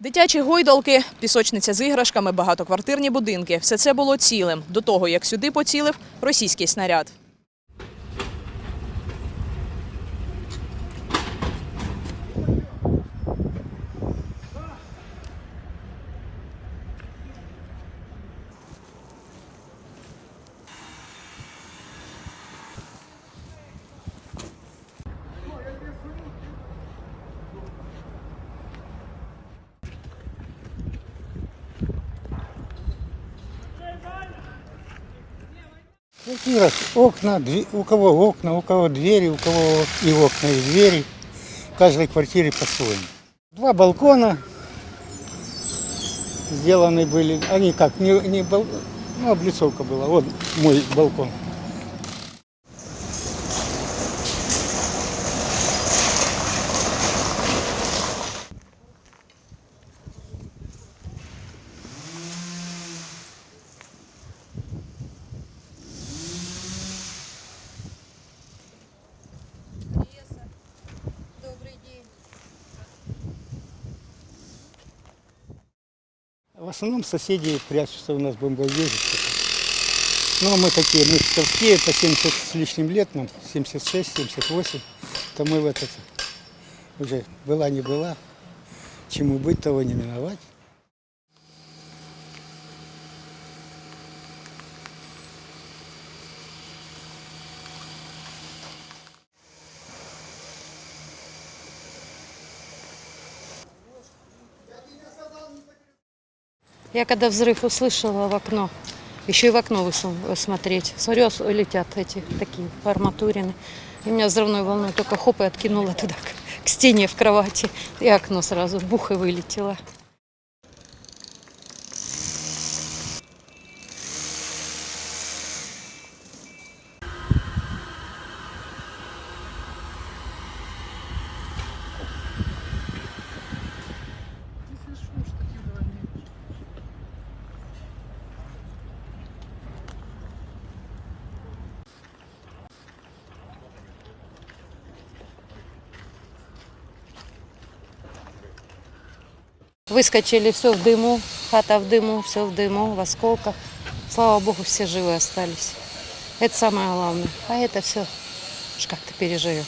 Дитячі гойдалки, пісочниця з іграшками, багатоквартирні будинки – все це було цілим до того, як сюди поцілив російський снаряд. В квартирах окна, у кого окна, у кого двери, у кого и окна, и двери. В каждой квартире по-своему. Два балкона сделаны были. Они как, не, не бал- ну, облицовка была. Вот мой балкон. В основном соседи прячутся у нас бомбоубежище. Ну, а мы такие, мы псковские, по 70 с лишним лет нам, 76, 78, то мы в этот уже была не была, чему быть, того не миновать. Я когда взрыв услышала в окно, еще и в окно высунула смотреть. Смотрю, летят эти такие арматурины. И меня взрывной волной только хоп и откинула туда, к стене в кровати. И окно сразу бух и вылетело. Выскочили, все в дыму, хата в дыму, все в дыму, в осколках. Слава Богу, все живы остались. Это самое главное. А это все уж как-то переживем.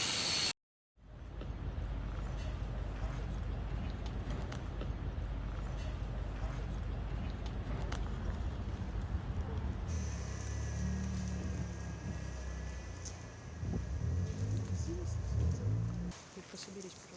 Пособерись.